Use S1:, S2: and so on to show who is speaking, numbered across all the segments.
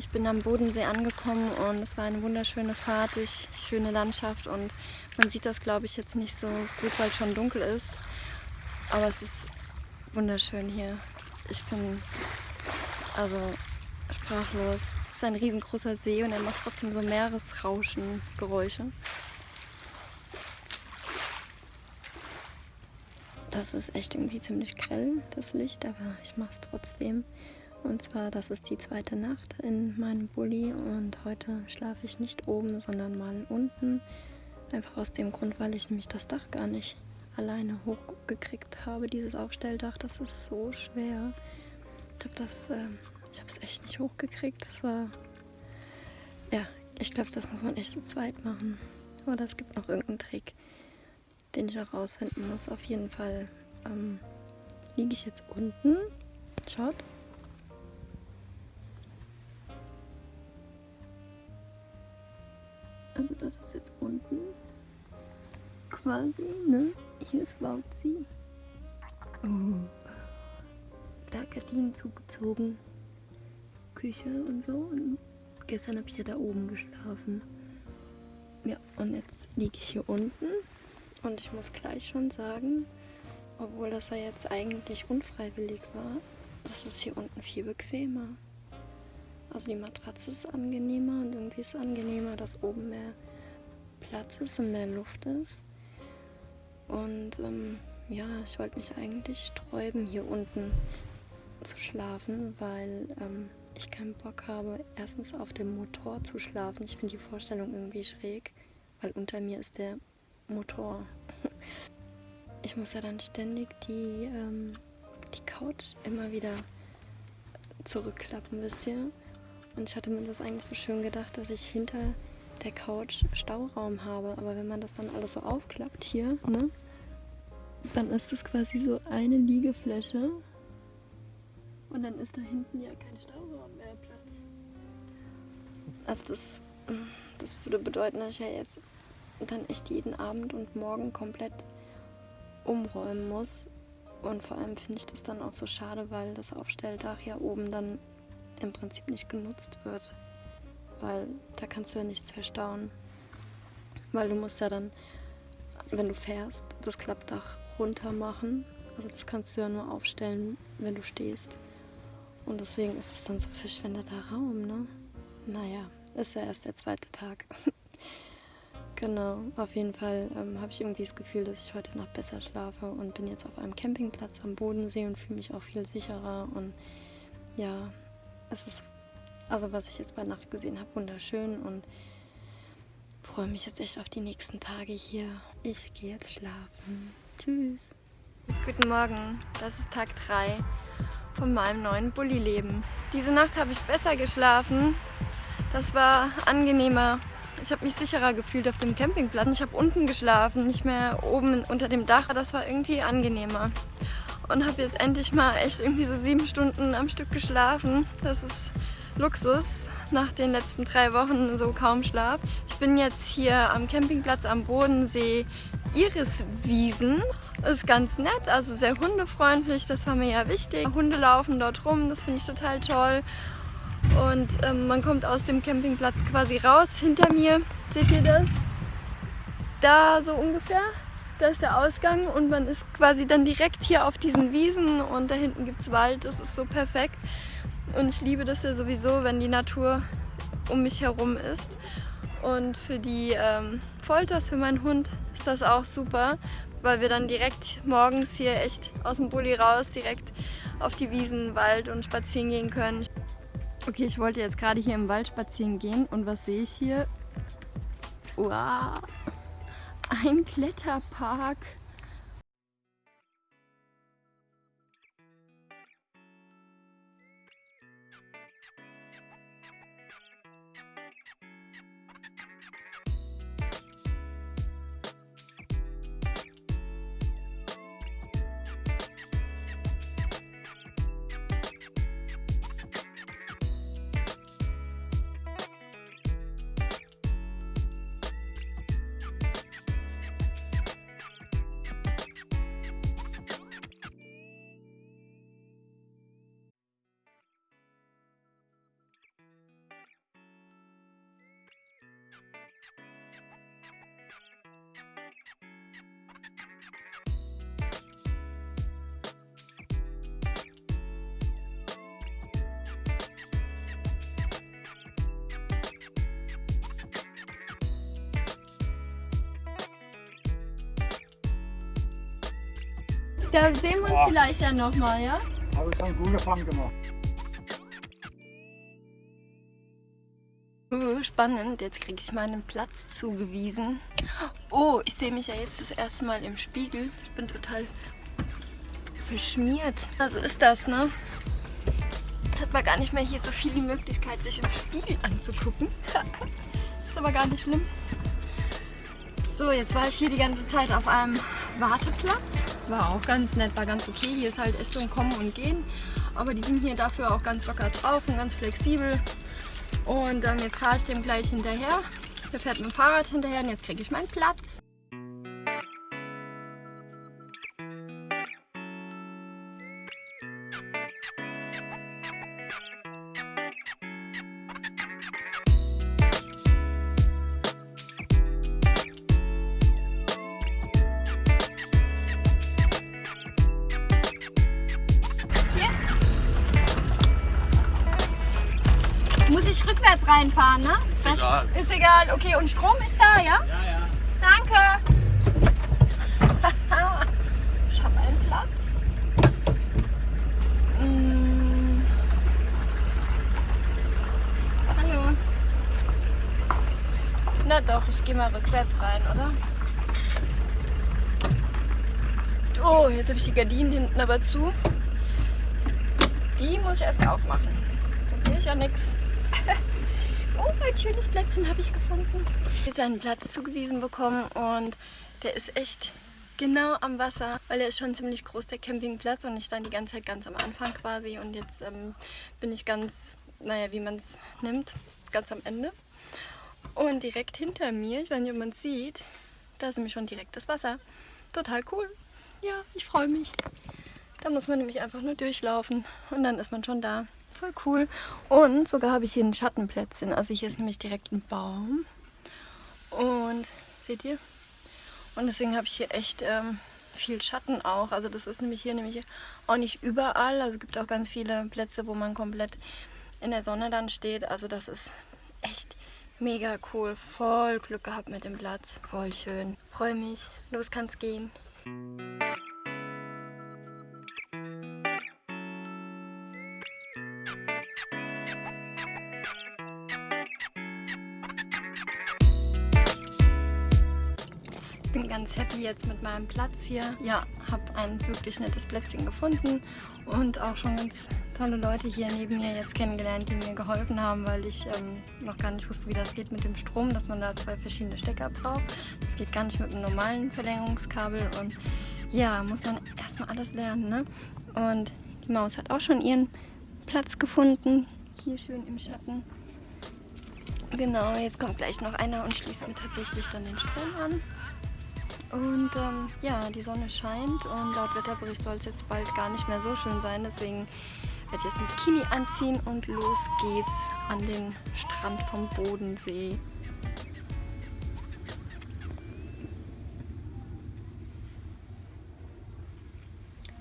S1: Ich bin am Bodensee angekommen und es war eine wunderschöne Fahrt durch schöne Landschaft und man sieht das glaube ich jetzt nicht so gut, weil es schon dunkel ist. Aber es ist wunderschön hier. Ich bin also sprachlos. Es ist ein riesengroßer See und er macht trotzdem so Meeresrauschen Geräusche. Das ist echt irgendwie ziemlich grell, das Licht, aber ich mache es trotzdem. Und zwar, das ist die zweite Nacht in meinem Bulli und heute schlafe ich nicht oben, sondern mal unten. Einfach aus dem Grund, weil ich nämlich das Dach gar nicht alleine hochgekriegt habe, dieses Aufstelldach. Das ist so schwer. Ich habe das, äh, ich habe es echt nicht hochgekriegt. Das war, ja, ich glaube, das muss man echt zu zweit machen. Oder es gibt noch irgendeinen Trick, den ich auch rausfinden muss. Auf jeden Fall ähm, liege ich jetzt unten. Schaut. Also das ist jetzt unten quasi, ne? Hier ist Wauzi. Oh. Da Gardinen zugezogen. Küche und so. Und gestern habe ich ja da oben geschlafen. Ja, und jetzt liege ich hier unten. Und ich muss gleich schon sagen, obwohl das ja jetzt eigentlich unfreiwillig war, das ist hier unten viel bequemer. Also die Matratze ist angenehmer und irgendwie ist es angenehmer, dass oben mehr Platz ist und mehr Luft ist. Und ähm, ja, ich wollte mich eigentlich sträuben, hier unten zu schlafen, weil ähm, ich keinen Bock habe, erstens auf dem Motor zu schlafen. Ich finde die Vorstellung irgendwie schräg, weil unter mir ist der Motor. Ich muss ja dann ständig die, ähm, die Couch immer wieder zurückklappen, wisst ihr? Und ich hatte mir das eigentlich so schön gedacht, dass ich hinter der Couch Stauraum habe. Aber wenn man das dann alles so aufklappt hier, ne, dann ist das quasi so eine Liegefläche. Und dann ist da hinten ja kein Stauraum mehr Platz. Also das, das würde bedeuten, dass ich ja jetzt dann echt jeden Abend und morgen komplett umräumen muss. Und vor allem finde ich das dann auch so schade, weil das Aufstelldach ja oben dann im Prinzip nicht genutzt wird. Weil da kannst du ja nichts verstauen. Weil du musst ja dann, wenn du fährst, das Klappdach runter machen. Also das kannst du ja nur aufstellen, wenn du stehst. Und deswegen ist es dann so verschwendeter Raum, ne? Naja, ist ja erst der zweite Tag. genau, auf jeden Fall ähm, habe ich irgendwie das Gefühl, dass ich heute Nacht besser schlafe und bin jetzt auf einem Campingplatz am Bodensee und fühle mich auch viel sicherer. Und ja, es ist, also was ich jetzt bei Nacht gesehen habe, wunderschön und freue mich jetzt echt auf die nächsten Tage hier. Ich gehe jetzt schlafen. Tschüss. Guten Morgen, das ist Tag 3 von meinem neuen Bulli-Leben. Diese Nacht habe ich besser geschlafen. Das war angenehmer. Ich habe mich sicherer gefühlt auf dem Campingplatz. Ich habe unten geschlafen, nicht mehr oben unter dem Dach. Das war irgendwie angenehmer und habe jetzt endlich mal echt irgendwie so sieben Stunden am Stück geschlafen. Das ist Luxus nach den letzten drei Wochen so kaum Schlaf. Ich bin jetzt hier am Campingplatz am Bodensee Iriswiesen. Ist ganz nett, also sehr hundefreundlich, das war mir ja wichtig. Hunde laufen dort rum, das finde ich total toll. Und ähm, man kommt aus dem Campingplatz quasi raus. Hinter mir, seht ihr das? Da so ungefähr da ist der Ausgang und man ist quasi dann direkt hier auf diesen Wiesen und da hinten gibt es Wald, das ist so perfekt. Und ich liebe das ja sowieso, wenn die Natur um mich herum ist. Und für die ähm, Folters, für meinen Hund, ist das auch super, weil wir dann direkt morgens hier echt aus dem Bulli raus, direkt auf die Wiesen, Wald und spazieren gehen können. Okay, ich wollte jetzt gerade hier im Wald spazieren gehen und was sehe ich hier? Wow! Ein Kletterpark. Da sehen wir uns
S2: Ja.
S1: vielleicht ja nochmal, ja?
S2: Habe ich schon einen guten Fang gemacht.
S1: Uh, spannend, jetzt kriege ich meinen Platz zugewiesen. Oh, ich sehe mich ja jetzt das erste Mal im Spiegel. Ich bin total verschmiert. Also ist das, ne? Jetzt hat man gar nicht mehr hier so viel die Möglichkeit, sich im Spiegel anzugucken. ist aber gar nicht schlimm. So, jetzt war ich hier die ganze Zeit auf einem Warteplatz. War auch ganz nett, war ganz okay. Hier ist halt echt so ein Kommen und Gehen. Aber die sind hier dafür auch ganz locker drauf und ganz flexibel. Und ähm, jetzt fahre ich dem gleich hinterher. Der fährt mit dem Fahrrad hinterher und jetzt kriege ich meinen Platz. Rückwärts reinfahren, ne? Das
S3: Egal.
S1: Ist egal. Okay, und Strom ist da, ja?
S3: Ja, ja.
S1: Danke. ich habe einen Platz. Mm. Hallo. Na doch, ich gehe mal rückwärts rein, oder? Oh, jetzt habe ich die Gardinen hinten aber zu. Die muss ich erst aufmachen. Sonst sehe ich ja nichts. Oh, ein schönes Plätzchen habe ich gefunden. Jetzt einen Platz zugewiesen bekommen und der ist echt genau am Wasser, weil der ist schon ziemlich groß, der Campingplatz und ich stand die ganze Zeit ganz am Anfang quasi und jetzt ähm, bin ich ganz, naja, wie man es nimmt, ganz am Ende. Und direkt hinter mir, ich weiß nicht, ob man es sieht, da ist nämlich schon direkt das Wasser. Total cool. Ja, ich freue mich. Da muss man nämlich einfach nur durchlaufen und dann ist man schon da. Voll cool. Und sogar habe ich hier ein Schattenplätzchen. Also hier ist nämlich direkt ein Baum. Und seht ihr? Und deswegen habe ich hier echt ähm, viel Schatten auch. Also das ist nämlich hier nämlich auch nicht überall. Also es gibt auch ganz viele Plätze, wo man komplett in der Sonne dann steht. Also das ist echt mega cool. Voll Glück gehabt mit dem Platz. Voll schön. Freue mich. Los kann's gehen. Bin ganz happy jetzt mit meinem Platz hier. Ja, habe ein wirklich nettes Plätzchen gefunden und auch schon ganz tolle Leute hier neben mir jetzt kennengelernt, die mir geholfen haben, weil ich ähm, noch gar nicht wusste, wie das geht mit dem Strom, dass man da zwei verschiedene Stecker braucht. Das geht gar nicht mit einem normalen Verlängerungskabel und ja, muss man erstmal alles lernen. Ne? Und die Maus hat auch schon ihren Platz gefunden, hier schön im Schatten. Genau, jetzt kommt gleich noch einer und schließt mir tatsächlich dann den Strom an. Und ähm, ja, die Sonne scheint und laut Wetterbericht soll es jetzt bald gar nicht mehr so schön sein. Deswegen werde ich jetzt ein Bikini anziehen und los geht's an den Strand vom Bodensee.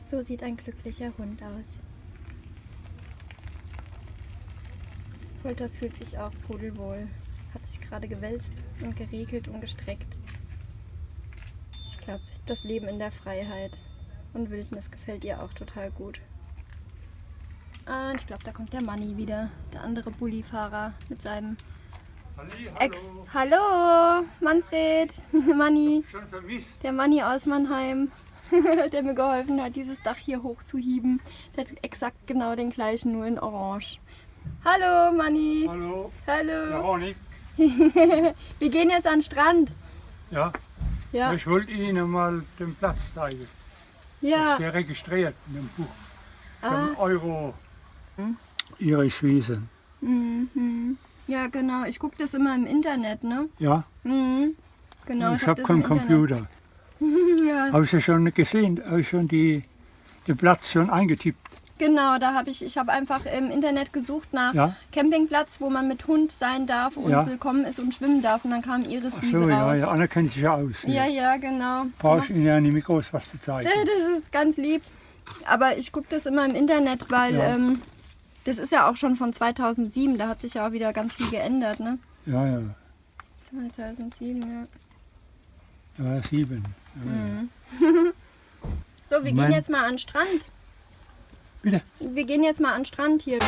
S1: So sieht ein glücklicher Hund aus. Polters fühlt sich auch pudelwohl. Hat sich gerade gewälzt und geregelt und gestreckt. Das Leben in der Freiheit und Wildnis gefällt ihr auch total gut. Und ich glaube, da kommt der Manni wieder, der andere Bullifahrer mit seinem
S2: Halli,
S1: Ex.
S2: hallo.
S1: Hallo, Manfred, Manni,
S2: Schon vermisst.
S1: der Manni aus Mannheim, der mir geholfen hat, dieses Dach hier hochzuhieben. Der hat exakt genau den gleichen, nur in Orange. Hallo, Manni.
S2: Hallo,
S1: Hallo.
S2: Veronik.
S1: Wir gehen jetzt an den Strand.
S2: Ja,
S1: Ja,
S2: ich wollte Ihnen mal den Platz zeigen.
S1: ja.
S2: Ist hier registriert in dem Buch.
S1: Ah,
S2: Euro. Ihre Wiesen.
S1: mhm. Ja, genau. Ich gucke das immer im Internet, ne?
S2: Ja,
S1: Mhm. Genau,
S2: ich
S1: hab
S2: habe
S1: das
S2: keinen. Computer.
S1: ja,
S2: Habe ich ja schon gesehen, habe ich schon die, den Platz schon eingetippt.
S1: Genau, da habe ich, ich habe einfach im Internet gesucht nach
S2: Ja,
S1: Campingplatz, wo man mit Hund sein darf und
S2: Ja.
S1: willkommen ist und schwimmen darf. Und dann kam Iris
S2: ach
S1: Wiese
S2: so, ja,
S1: raus.
S2: ja, Anna kennt sich ja aus.
S1: ja, ja, genau.
S2: Brauche ich Ihnen ja nicht groß was zu zeigen.
S1: Das ist ganz lieb. Aber ich gucke das immer im Internet, weil
S2: Ja.
S1: ähm, das ist ja auch schon von 2007. Da hat sich ja auch wieder ganz viel geändert, ne?
S2: Ja, ja,
S1: 2007, ja.
S2: ja, sieben. Ja,
S1: Mhm. So, wir
S2: Mein-
S1: gehen jetzt mal an den Strand.
S2: Bitte.
S1: Wir gehen jetzt mal an den Strand hier.